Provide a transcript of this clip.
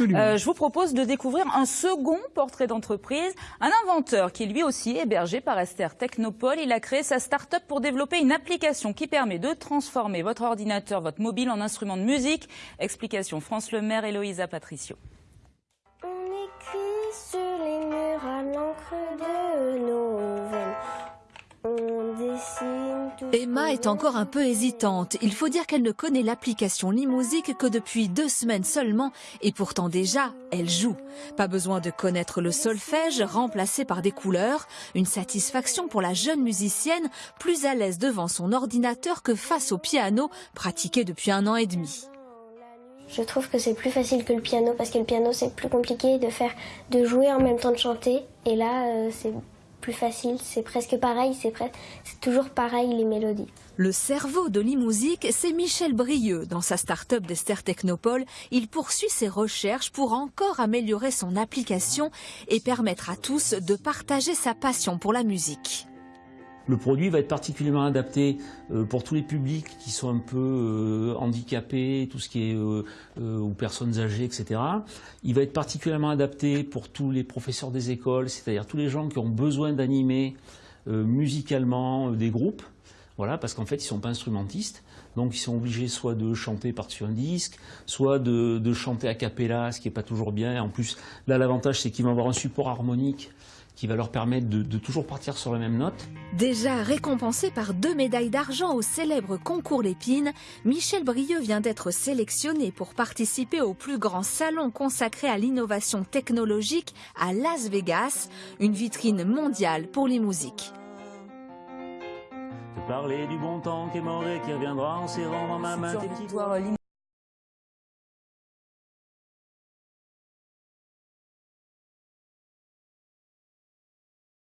Euh, je vous propose de découvrir un second portrait d'entreprise, un inventeur qui lui aussi hébergé par Esther Technopole. Il a créé sa start-up pour développer une application qui permet de transformer votre ordinateur, votre mobile en instrument de musique. Explication France Le Maire, Héloïsa Patricio. Emma est encore un peu hésitante. Il faut dire qu'elle ne connaît l'application Limusique que depuis deux semaines seulement et pourtant déjà, elle joue. Pas besoin de connaître le solfège remplacé par des couleurs. Une satisfaction pour la jeune musicienne, plus à l'aise devant son ordinateur que face au piano, pratiqué depuis un an et demi. Je trouve que c'est plus facile que le piano parce que le piano c'est plus compliqué de faire, de jouer en même temps de chanter. Et là, euh, c'est plus facile, c'est presque pareil, c'est toujours pareil les mélodies. Le cerveau de l'e-musique, c'est Michel Brieux. Dans sa start-up d'Esther Technopole, il poursuit ses recherches pour encore améliorer son application et permettre à tous de partager sa passion pour la musique. Le produit va être particulièrement adapté euh, pour tous les publics qui sont un peu euh, handicapés, tout ce qui est euh, ou personnes âgées, etc. Il va être particulièrement adapté pour tous les professeurs des écoles, c'est-à-dire tous les gens qui ont besoin d'animer musicalement des groupes. Voilà, parce qu'en fait, ils ne sont pas instrumentistes, donc ils sont obligés soit de chanter par-dessus un disque, soit de, chanter a cappella, ce qui n'est pas toujours bien. En plus, là, l'avantage, c'est qu'ils vont avoir un support harmonique qui va leur permettre de, de, toujours partir sur la même note. Déjà récompensé par deux médailles d'argent au célèbre concours Lépine, Michel Brieux vient d'être sélectionné pour participer au plus grand salon consacré à l'innovation technologique à Las Vegas, une vitrine mondiale pour les musiques. Parler du bon temps qui est mort et qui reviendra en serrant dans ma main